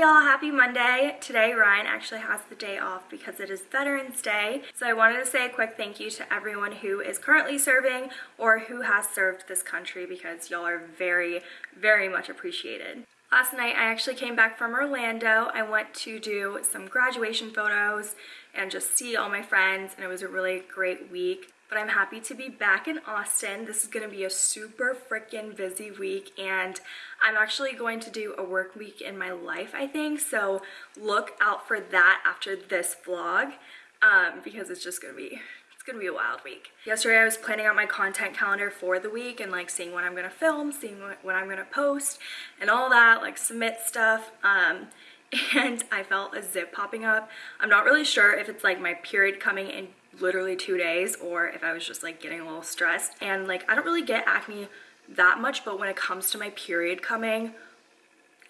Y'all, happy Monday. Today Ryan actually has the day off because it is Veterans Day. So I wanted to say a quick thank you to everyone who is currently serving or who has served this country because y'all are very, very much appreciated. Last night I actually came back from Orlando. I went to do some graduation photos and just see all my friends and it was a really great week but I'm happy to be back in Austin. This is gonna be a super freaking busy week and I'm actually going to do a work week in my life, I think. So look out for that after this vlog um, because it's just gonna be it's gonna be a wild week. Yesterday I was planning out my content calendar for the week and like seeing what I'm gonna film, seeing what, what I'm gonna post and all that, like submit stuff. Um, and I felt a zip popping up. I'm not really sure if it's like my period coming in literally two days or if I was just like getting a little stressed. And like I don't really get acne that much, but when it comes to my period coming,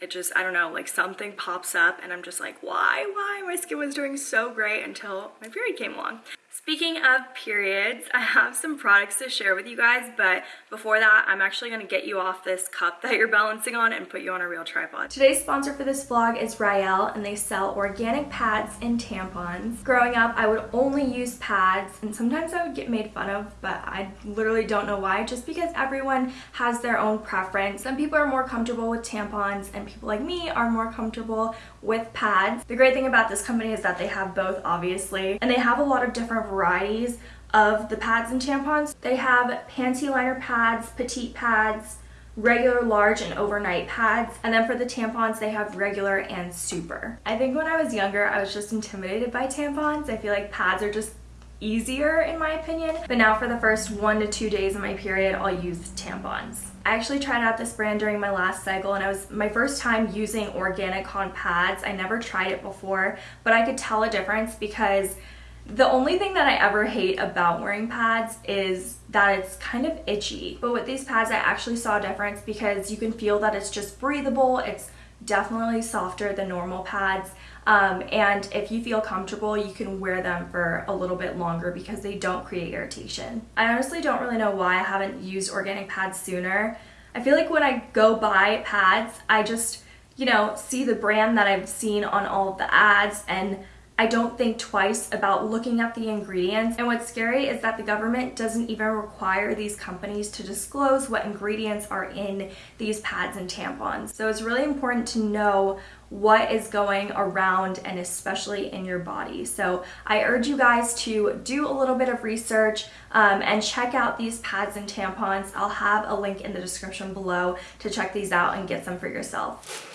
it just, I don't know, like something pops up and I'm just like, why, why? My skin was doing so great until my period came along. Speaking of periods, I have some products to share with you guys, but before that, I'm actually gonna get you off this cup that you're balancing on and put you on a real tripod. Today's sponsor for this vlog is Rael, and they sell organic pads and tampons. Growing up, I would only use pads, and sometimes I would get made fun of, but I literally don't know why, just because everyone has their own preference. Some people are more comfortable with tampons, and people like me are more comfortable with pads. The great thing about this company is that they have both, obviously, and they have a lot of different varieties of the pads and tampons. They have panty liner pads, petite pads, regular, large, and overnight pads. And then for the tampons, they have regular and super. I think when I was younger, I was just intimidated by tampons. I feel like pads are just easier in my opinion. But now for the first one to two days of my period, I'll use tampons. I actually tried out this brand during my last cycle and I was my first time using organic con pads. I never tried it before, but I could tell a difference because the only thing that I ever hate about wearing pads is that it's kind of itchy. But with these pads, I actually saw a difference because you can feel that it's just breathable. It's definitely softer than normal pads. Um, and if you feel comfortable, you can wear them for a little bit longer because they don't create irritation. I honestly don't really know why I haven't used organic pads sooner. I feel like when I go buy pads, I just, you know, see the brand that I've seen on all of the ads and I don't think twice about looking at the ingredients. And what's scary is that the government doesn't even require these companies to disclose what ingredients are in these pads and tampons. So it's really important to know what is going around and especially in your body. So I urge you guys to do a little bit of research um, and check out these pads and tampons. I'll have a link in the description below to check these out and get some for yourself.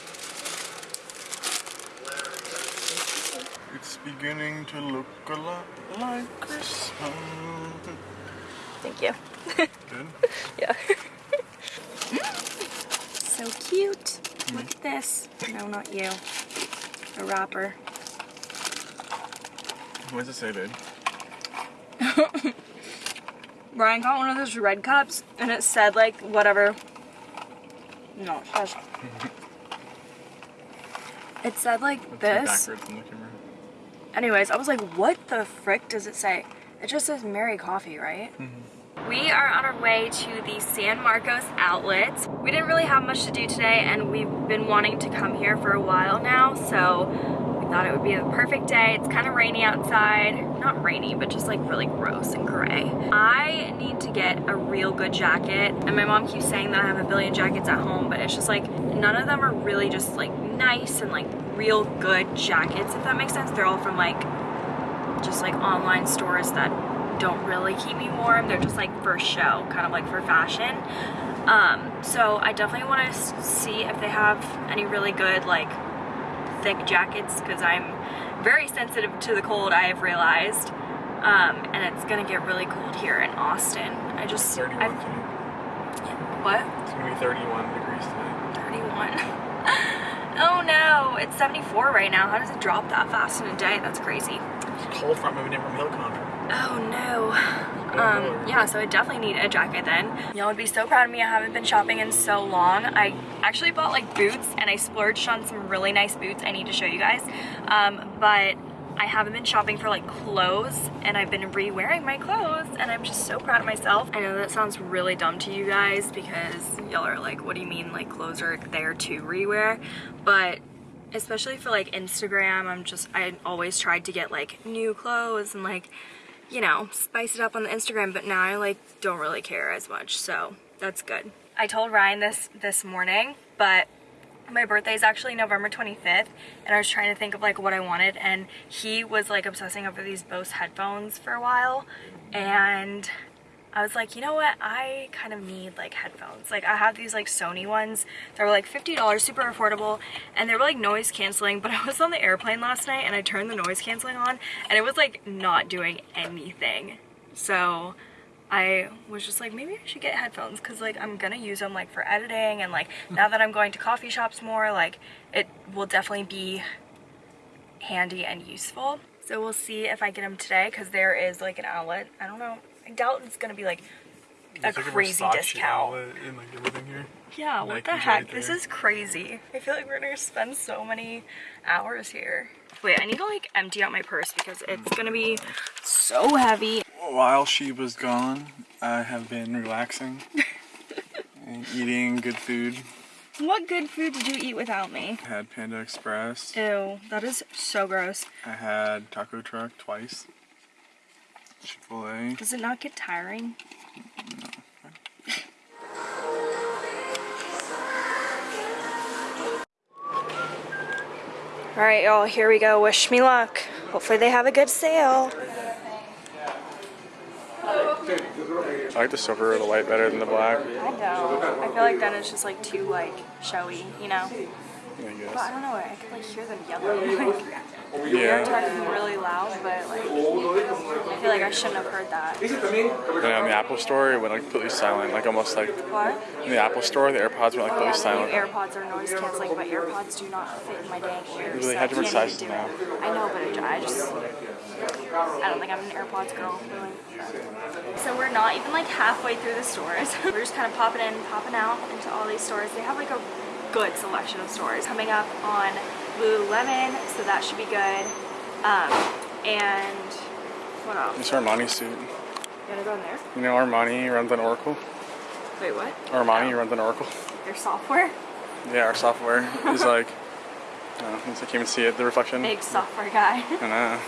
Beginning to look a lot like Christmas. Thank you. Good? yeah. so cute. Mm. Look at this. No, not you. A wrapper. What does it say, babe? Ryan got one of those red cups and it said like whatever. No, it said like this. Anyways, I was like, what the frick does it say? It just says Merry Coffee, right? Mm -hmm. We are on our way to the San Marcos outlet. We didn't really have much to do today and we've been wanting to come here for a while now, so we thought it would be the perfect day. It's kind of rainy outside. Not rainy, but just like really gross and gray. I need to get a real good jacket and my mom keeps saying that I have a billion jackets at home, but it's just like none of them are really just like nice and like real good jackets, if that makes sense. They're all from like, just like online stores that don't really keep me warm. They're just like for show, kind of like for fashion. Um, so I definitely want to see if they have any really good like thick jackets because I'm very sensitive to the cold I have realized. Um, and it's gonna get really cold here in Austin. I just 31 I, What? It's gonna be 31 degrees today. 31. Oh no, it's 74 right now. How does it drop that fast in a day? That's crazy. It's cold front moving in from hill country. Oh no. Um, yeah, so I definitely need a jacket then. Y'all would be so proud of me. I haven't been shopping in so long. I actually bought like boots and I splurged on some really nice boots I need to show you guys. Um, but I haven't been shopping for like clothes and I've been re-wearing my clothes and I'm just so proud of myself. I know that sounds really dumb to you guys because y'all are like, what do you mean like clothes are there to re-wear? But especially for like Instagram, I'm just I always tried to get like new clothes and like you know, spice it up on the Instagram, but now I like don't really care as much. So, that's good. I told Ryan this this morning, but my birthday is actually November 25th and I was trying to think of like what I wanted and he was like obsessing over these Bose headphones for a while and I was like, you know what? I kind of need like headphones. Like I have these like Sony ones that were like $50, super affordable, and they were like noise canceling, but I was on the airplane last night and I turned the noise canceling on and it was like not doing anything. So I was just like, maybe I should get headphones because like I'm gonna use them like for editing and like hmm. now that I'm going to coffee shops more, like it will definitely be handy and useful. So we'll see if I get them today because there is like an outlet. I don't know. I doubt it's gonna be like a crazy discount. And like. Yeah, what the heck? right this is crazy. I feel like we're gonna spend so many hours here. Wait, I need to like empty out my purse because it's gonna be so heavy. While she was gone, I have been relaxing and eating good food. What good food did you eat without me? I had Panda Express. Ew, that is so gross. I had Taco Truck twice. Chick Fil A. Does it not get tiring? All right, y'all, here we go. Wish me luck. Hopefully they have a good sale. I like the silver or the white better than the black. I know. I feel like then it's just like too like showy, you know? I But I don't know, I could like hear them yelling. Like, they're Yeah. talking really loud, but like, I feel like I shouldn't have heard that. And in the Apple store, it went like completely silent, like almost like What? in the Apple store, the AirPods went like oh, Yeah, completely the silent. new AirPods are noise canceling, but AirPods do not fit in my dang ears. They so had I different can't sizes now. I know, but it, I just, I don't think I'm an AirPods girl, really. So we're not even like halfway through the stores. we're just kind of popping in, popping out into all these stores. They have like a good selection of stores coming up on Lululemon, so that should be good. Um, and what else? It's Armani suit. You gonna go in there? You know Armani runs on Oracle. Wait, what? Armani runs on Oracle. Your software? Yeah, our software is like. Uh, I can't even see it. The reflection. Big software guy. I know.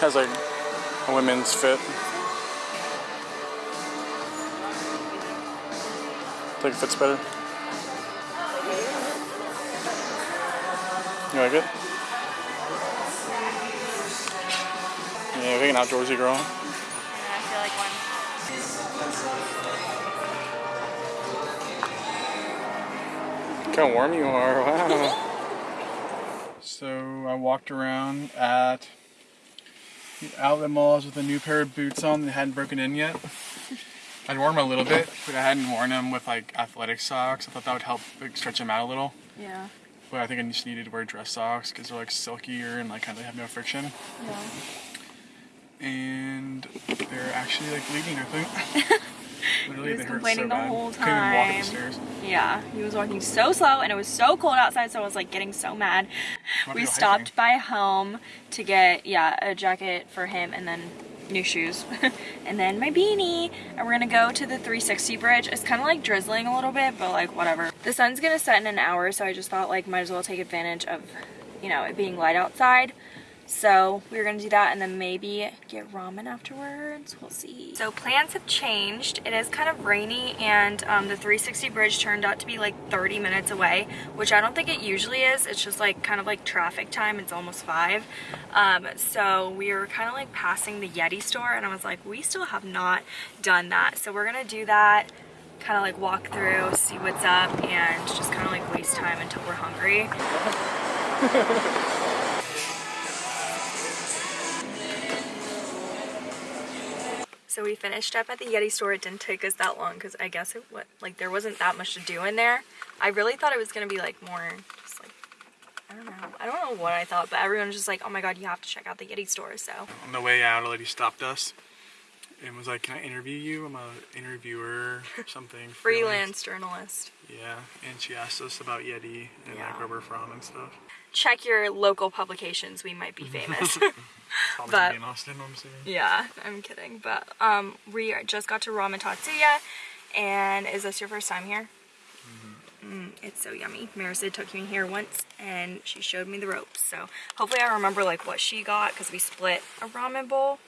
Has like a women's fit. Think it fits better. You like it? Yeah, you're like an outdoorsy girl. Yeah, I feel like one. Look how warm you are, wow. so I walked around at the outlet malls with a new pair of boots on that hadn't broken in yet. I'd worn them a little bit, but I hadn't worn them with like athletic socks. I thought that would help like, stretch them out a little. Yeah. But I think I just needed to wear dress socks because they're like silkier and like kind of have no friction. Yeah. And they're actually like bleeding, I think. Literally, He was complaining so the whole Couldn't walk up time. Yeah, he was walking so slow and it was so cold outside, so I was like getting so mad. We stopped hiking. by home to get, yeah, a jacket for him and then new shoes and then my beanie. And we're gonna go to the 360 bridge. It's kind of like drizzling a little bit, but like whatever. The sun's gonna set in an hour, so I just thought like might as well take advantage of, you know, it being light outside. So we are gonna do that and then maybe get ramen afterwards. We'll see. So plans have changed. It is kind of rainy and um, the 360 bridge turned out to be like 30 minutes away, which I don't think it usually is. It's just like kind of like traffic time. It's almost five. Um, so we were kind of like passing the Yeti store and I was like, we still have not done that. So we're gonna do that kind of like walk through, see what's up, and just kind of like waste time until we're hungry. So we finished up at the Yeti store. It didn't take us that long because I guess it what like there wasn't that much to do in there. I really thought it was gonna be like more just like I don't know. I don't know what I thought, but everyone was just like, oh my god, you have to check out the Yeti store. So On the way out, a lady stopped us and was like, "Can I interview you? I'm a interviewer, something." freelance journalist. Yeah, and she asked us about Yeti and Yeah. like where we're from and stuff. Check your local publications. We might be famous. But- in Austin, I'm assuming. Yeah, I'm kidding. But um, we are- just got to Ramen Tatsuya, and is this your first time here? Mm, it's so yummy. Marissa took me here once, and she showed me the ropes. So hopefully I remember like what she got because we split a ramen bowl.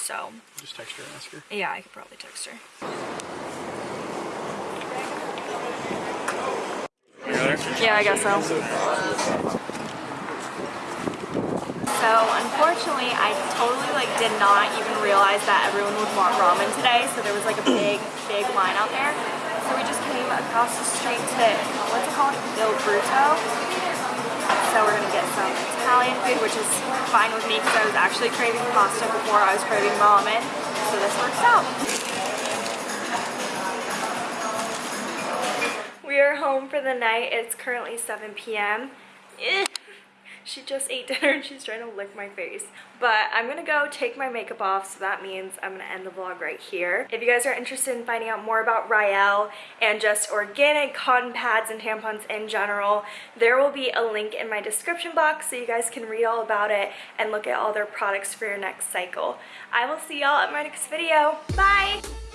So Just text her and ask her. yeah, I could probably text her. You got her? Yeah, I guess so. So unfortunately, I totally like did not even realize that everyone would want ramen today. So there was like a big, big line out there. So we just came across the street to what's it called, Il Bruto. So we're gonna get some Italian food, which is fine with me because I was actually craving pasta before I was craving ramen. So this works out. We are home for the night. It's currently 7 p.m. She just ate dinner and she's trying to lick my face. But I'm gonna go take my makeup off, so that means I'm gonna end the vlog right here. If you guys are interested in finding out more about Rael and just organic cotton pads and tampons in general, there will be a link in my description box so you guys can read all about it and look at all their products for your next cycle. I will see y'all at my next video. Bye!